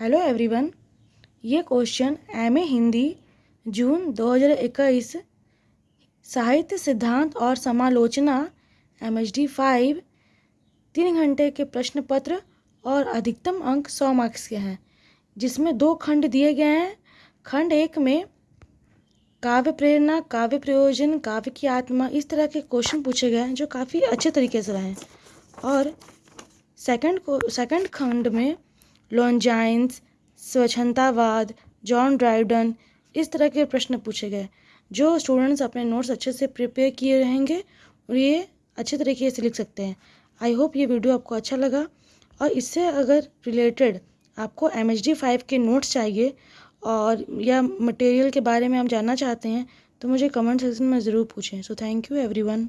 Hello everyone ये question M A Hindi June 2021 साहित्य सिद्धांत और समालोचना एम एच डी फाइव तीन घंटे के प्रश्न पत्र और अधिकतम अंक सौ मार्क्स के हैं, जिसमें दो खंड दिए गए हैं। खंड एक में, काव्य प्रेरणा, काव्य प्रयोजन, काव्य की आत्मा, इस तरह के क्वेश्चन पूछे गए हैं, जो काफ़ी अच्छे तरीके से रहे हैं। और सेकंड को सेकंड खंड में लॉन्जाइंस स्वच्छंदावाद जॉन ड्राइवडन इस तरह के प्रश्न पूछे गए, जो स्टूडेंट्स अपने नोट्स अच्छे से प्रिपेयर किए रहेंगे और ये अच्छे तरीके से लिख सकते हैं। आई होप ये वीडियो आपको अच्छा लगा और इससे अगर रिलेटेड आपको एम एच डी फाइव के नोट्स चाहिए और या मटेरियल के बारे में आप जानना चाहते हैं तो मुझे कमेंट सेक्शन में ज़रूर पूछें। So thank you everyone